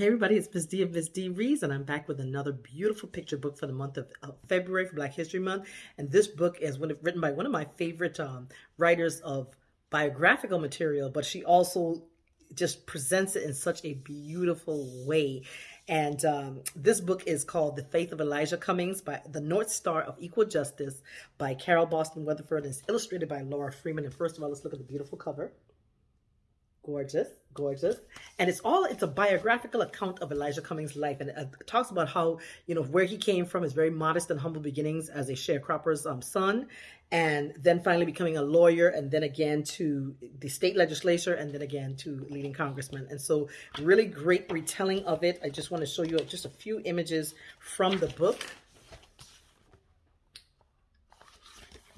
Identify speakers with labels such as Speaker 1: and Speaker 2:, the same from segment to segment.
Speaker 1: Hey everybody, it's Ms. D of Ms. D Reads, and I'm back with another beautiful picture book for the month of, February for Black History Month. And this book is one, written by one of my favorite um, writers of biographical material, but she also just presents it in such a beautiful way. And um, this book is called The Faith of Elijah Cummings by The North Star of Equal Justice by Carole Boston Weatherford. And it's illustrated by Laura Freeman. And first of all, let's look at the beautiful cover. Gorgeous, gorgeous. And it's all, it's a biographical account of Elijah Cummings' life. And it talks about how, you know, where he came from, his very modest and humble beginnings as a sharecropper's um, son, and then finally becoming a lawyer, and then again to the state legislature, and then again to leading congressman. And so really great retelling of it. I just want to show you just a few images from the book.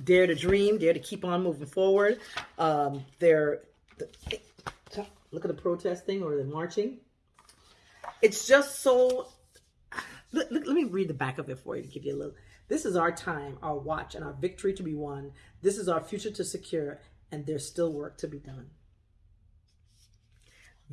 Speaker 1: Dare to dream, dare to keep on moving forward. Um, they're Look at the protesting or the marching. It's just so. Let, let, let me read the back of it for you to give you a little. This is our time, our watch, and our victory to be won. This is our future to secure, and there's still work to be done.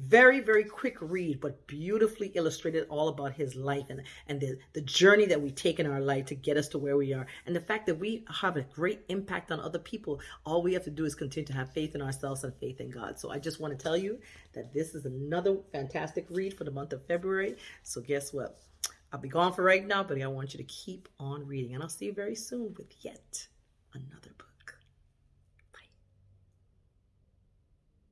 Speaker 1: Very, very quick read, but beautifully illustrated all about his life and, and the, the journey that we take in our life to get us to where we are. And the fact that we have a great impact on other people. All we have to do is continue to have faith in ourselves and faith in God. So I just want to tell you that this is another fantastic read for the month of February. So guess what? I'll be gone for right now, but I want you to keep on reading. And I'll see you very soon with yet another.